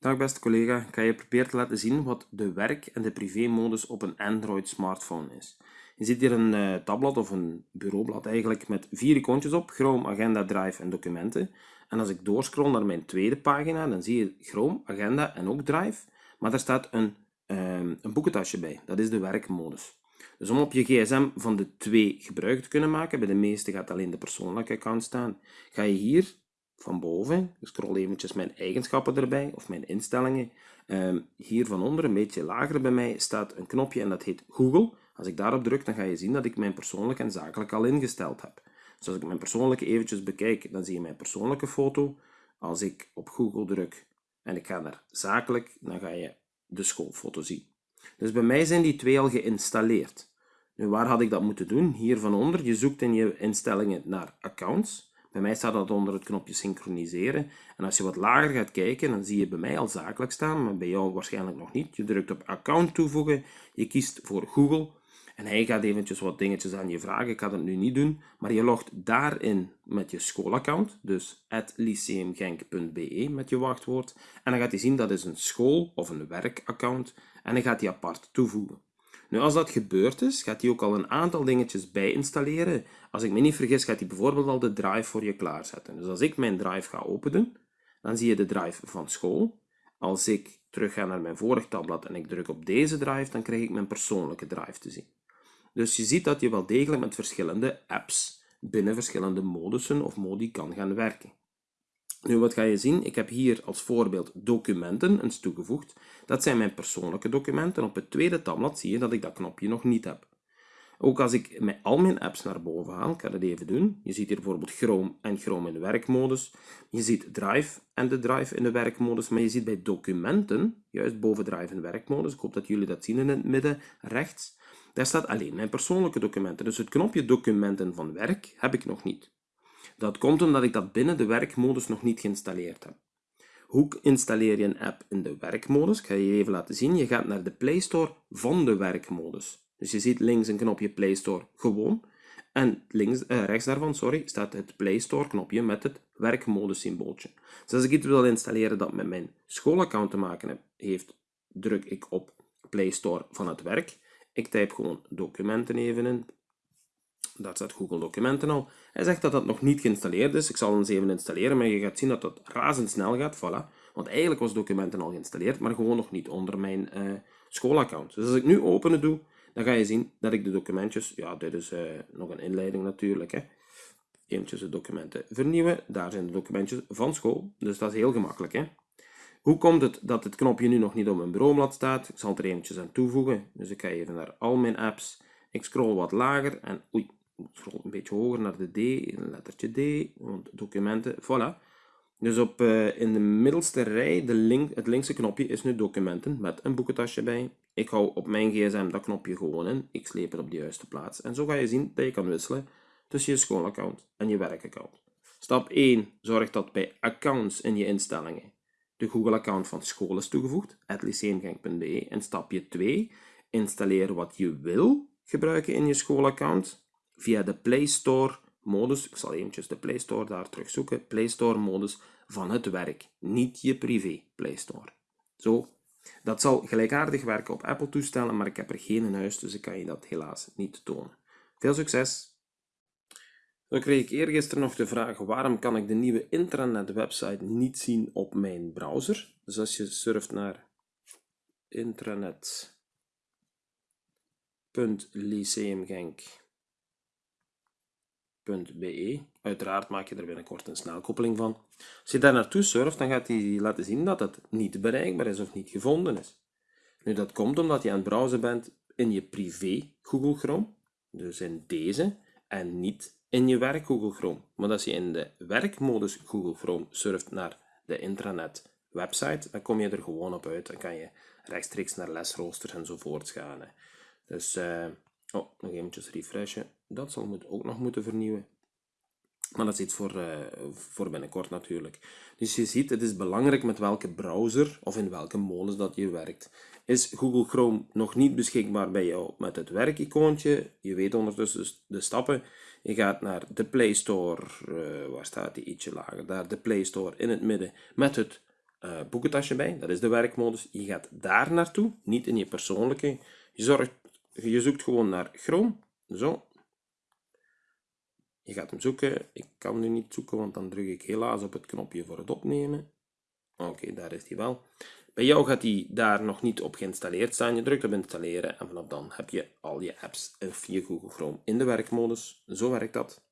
Dag beste collega, ik ga je proberen te laten zien wat de werk- en de privé-modus op een Android smartphone is. Je ziet hier een uh, tabblad of een bureaublad eigenlijk met vier icoontjes op, Chrome, Agenda, Drive en Documenten. En als ik doorscroll naar mijn tweede pagina, dan zie je Chrome, Agenda en ook Drive. Maar daar staat een, uh, een boekentasje bij, dat is de werkmodus. Dus om op je gsm van de twee gebruik te kunnen maken, bij de meeste gaat alleen de persoonlijke account staan, ga je hier van boven, ik scroll eventjes mijn eigenschappen erbij, of mijn instellingen. Um, hier van onder, een beetje lager bij mij, staat een knopje en dat heet Google. Als ik daarop druk, dan ga je zien dat ik mijn persoonlijk en zakelijk al ingesteld heb. Dus als ik mijn persoonlijke eventjes bekijk, dan zie je mijn persoonlijke foto. Als ik op Google druk en ik ga naar zakelijk, dan ga je de schoolfoto zien. Dus bij mij zijn die twee al geïnstalleerd. Nu, waar had ik dat moeten doen? Hier van onder, je zoekt in je instellingen naar accounts. Bij mij staat dat onder het knopje synchroniseren. En als je wat lager gaat kijken, dan zie je bij mij al zakelijk staan, maar bij jou waarschijnlijk nog niet. Je drukt op account toevoegen, je kiest voor Google en hij gaat eventjes wat dingetjes aan je vragen. Ik ga dat nu niet doen, maar je logt daarin met je schoolaccount, dus lyceumgenk.be met je wachtwoord. En dan gaat hij zien dat is een school- of een werkaccount en dan gaat hij apart toevoegen. Nu, als dat gebeurd is, gaat hij ook al een aantal dingetjes bij installeren. Als ik me niet vergis, gaat hij bijvoorbeeld al de drive voor je klaarzetten. Dus als ik mijn drive ga openen, dan zie je de drive van school. Als ik terug ga naar mijn vorig tabblad en ik druk op deze drive, dan krijg ik mijn persoonlijke drive te zien. Dus je ziet dat je wel degelijk met verschillende apps binnen verschillende modussen of modi kan gaan werken. Nu, wat ga je zien? Ik heb hier als voorbeeld documenten eens toegevoegd. Dat zijn mijn persoonlijke documenten. Op het tweede tabblad zie je dat ik dat knopje nog niet heb. Ook als ik met al mijn apps naar boven haal, ik ga dat even doen. Je ziet hier bijvoorbeeld Chrome en Chrome in werkmodus. Je ziet Drive en de Drive in de werkmodus. Maar je ziet bij documenten, juist boven Drive in werkmodus, ik hoop dat jullie dat zien in het midden rechts, daar staat alleen mijn persoonlijke documenten. Dus het knopje documenten van werk heb ik nog niet. Dat komt omdat ik dat binnen de werkmodus nog niet geïnstalleerd heb. Hoe installeer je een app in de werkmodus? Ik ga je even laten zien. Je gaat naar de Play Store van de werkmodus. Dus je ziet links een knopje Play Store gewoon. En links, eh, rechts daarvan sorry, staat het Play Store knopje met het werkmodus symbooltje. Dus als ik iets wil installeren dat met mijn schoolaccount te maken heeft, druk ik op Play Store van het werk. Ik typ gewoon documenten even in. Daar staat Google Documenten al. Hij zegt dat dat nog niet geïnstalleerd is. Ik zal eens even installeren, maar je gaat zien dat dat razendsnel gaat. Voilà. Want eigenlijk was Documenten al geïnstalleerd, maar gewoon nog niet onder mijn uh, schoolaccount. Dus als ik nu openen doe, dan ga je zien dat ik de documentjes... Ja, dit is uh, nog een inleiding natuurlijk. Hè. Eventjes de documenten vernieuwen. Daar zijn de documentjes van school. Dus dat is heel gemakkelijk. Hè. Hoe komt het dat het knopje nu nog niet op mijn bureaublad staat? Ik zal er eventjes aan toevoegen. Dus ik ga even naar al mijn apps. Ik scroll wat lager en oei, scroll een beetje hoger naar de D, een lettertje D, want documenten, voilà. Dus op, uh, in de middelste rij, de link, het linkse knopje is nu documenten met een boekentasje bij. Ik hou op mijn gsm dat knopje gewoon in, ik sleep het op de juiste plaats. En zo ga je zien dat je kan wisselen tussen je schoolaccount en je werkaccount. Stap 1 zorgt dat bij accounts in je instellingen de Google-account van school is toegevoegd, lyceumgenk.be. En stapje 2, installeer wat je wil gebruiken in je schoolaccount via de Play Store modus. Ik zal eventjes de Play Store daar terugzoeken. Play Store modus van het werk, niet je privé Play Store. Zo, dat zal gelijkaardig werken op Apple toestellen, maar ik heb er geen in huis, dus ik kan je dat helaas niet tonen. Veel succes! Dan kreeg ik eergisteren nog de vraag waarom kan ik de nieuwe intranet website niet zien op mijn browser. Dus als je surft naar intranet.lyceumgenk.be Uiteraard maak je er binnenkort een snelkoppeling van. Als je daar naartoe surft, dan gaat hij laten zien dat het niet bereikbaar is of niet gevonden is. Nu, dat komt omdat je aan het browsen bent in je privé Google Chrome, dus in deze, en niet in je werk Google Chrome. Maar als je in de werkmodus Google Chrome surft naar de intranet website, dan kom je er gewoon op uit. Dan kan je rechtstreeks naar lesroosters enzovoort gaan. Dus, uh, oh, nog eventjes refreshen. Dat zal ook nog moeten vernieuwen. Maar dat is iets voor, uh, voor binnenkort natuurlijk. Dus je ziet, het is belangrijk met welke browser of in welke modus dat je werkt. Is Google Chrome nog niet beschikbaar bij jou met het werkicoontje? Je weet ondertussen de stappen. Je gaat naar de Play Store, uh, waar staat die ietsje lager, daar de Play Store in het midden met het eh, boekentasje bij, dat is de werkmodus. Je gaat daar naartoe, niet in je persoonlijke. Je, zorgt, je zoekt gewoon naar Chrome, zo. Je gaat hem zoeken. Ik kan nu niet zoeken, want dan druk ik helaas op het knopje voor het opnemen. Oké, daar is hij wel. Bij jou gaat die daar nog niet op geïnstalleerd staan. Je drukt op installeren en vanaf dan heb je al je apps via Google Chrome in de werkmodus. Zo werkt dat.